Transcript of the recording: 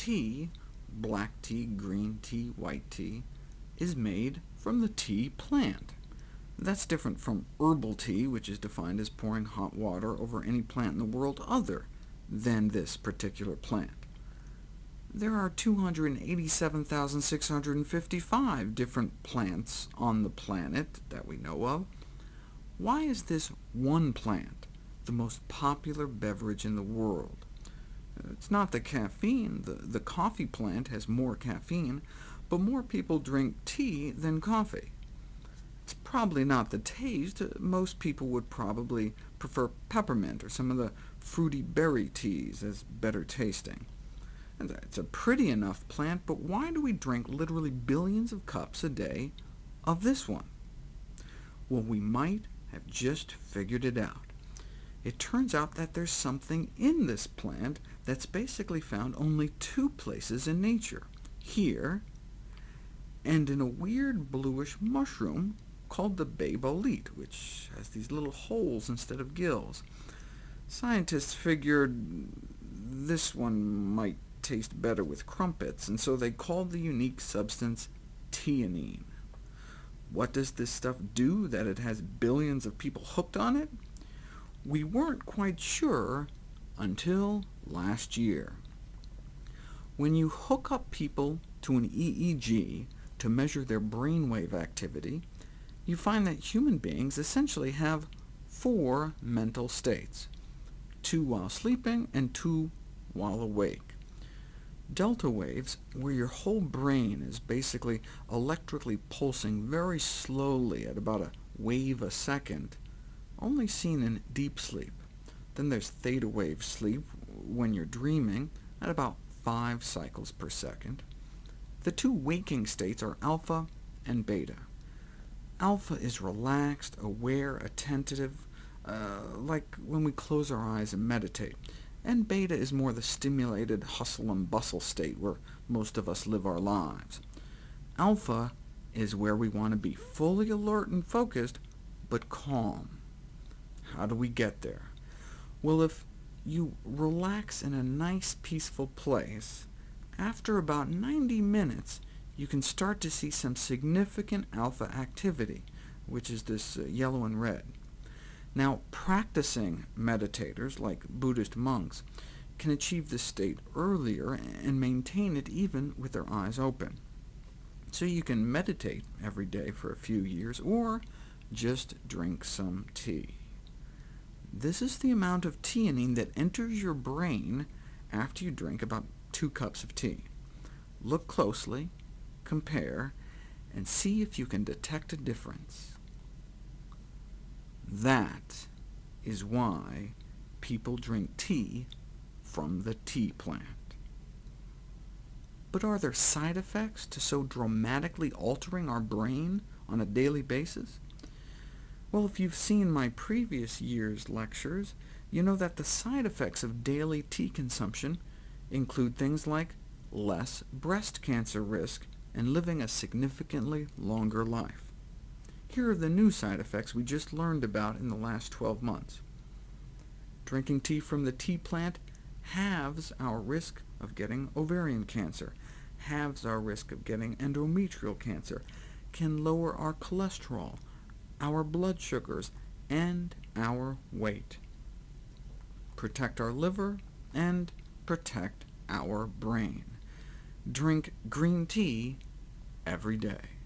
tea, black tea, green tea, white tea, is made from the tea plant. That's different from herbal tea, which is defined as pouring hot water over any plant in the world other than this particular plant. There are 287,655 different plants on the planet that we know of. Why is this one plant the most popular beverage in the world? It's not the caffeine. The, the coffee plant has more caffeine, but more people drink tea than coffee. It's probably not the taste. Most people would probably prefer peppermint or some of the fruity berry teas as better tasting. And it's a pretty enough plant, but why do we drink literally billions of cups a day of this one? Well, we might have just figured it out. It turns out that there's something in this plant that's basically found only two places in nature, here and in a weird bluish mushroom called the bay which has these little holes instead of gills. Scientists figured this one might taste better with crumpets, and so they called the unique substance theanine. What does this stuff do that it has billions of people hooked on it? We weren't quite sure until last year. When you hook up people to an EEG to measure their brainwave activity, you find that human beings essentially have four mental states, two while sleeping and two while awake. Delta waves, where your whole brain is basically electrically pulsing very slowly at about a wave a second, only seen in deep sleep. Then there's theta wave sleep, when you're dreaming, at about 5 cycles per second. The two waking states are alpha and beta. Alpha is relaxed, aware, attentive, uh, like when we close our eyes and meditate, and beta is more the stimulated hustle and bustle state where most of us live our lives. Alpha is where we want to be fully alert and focused, but calm. How do we get there? Well, if you relax in a nice, peaceful place, after about 90 minutes, you can start to see some significant alpha activity, which is this uh, yellow and red. Now, practicing meditators, like Buddhist monks, can achieve this state earlier and maintain it even with their eyes open. So you can meditate every day for a few years, or just drink some tea. This is the amount of theanine that enters your brain after you drink about two cups of tea. Look closely, compare, and see if you can detect a difference. That is why people drink tea from the tea plant. But are there side effects to so dramatically altering our brain on a daily basis? Well, if you've seen my previous year's lectures, you know that the side effects of daily tea consumption include things like less breast cancer risk and living a significantly longer life. Here are the new side effects we just learned about in the last 12 months. Drinking tea from the tea plant halves our risk of getting ovarian cancer, halves our risk of getting endometrial cancer, can lower our cholesterol, our blood sugars, and our weight, protect our liver, and protect our brain. Drink green tea every day.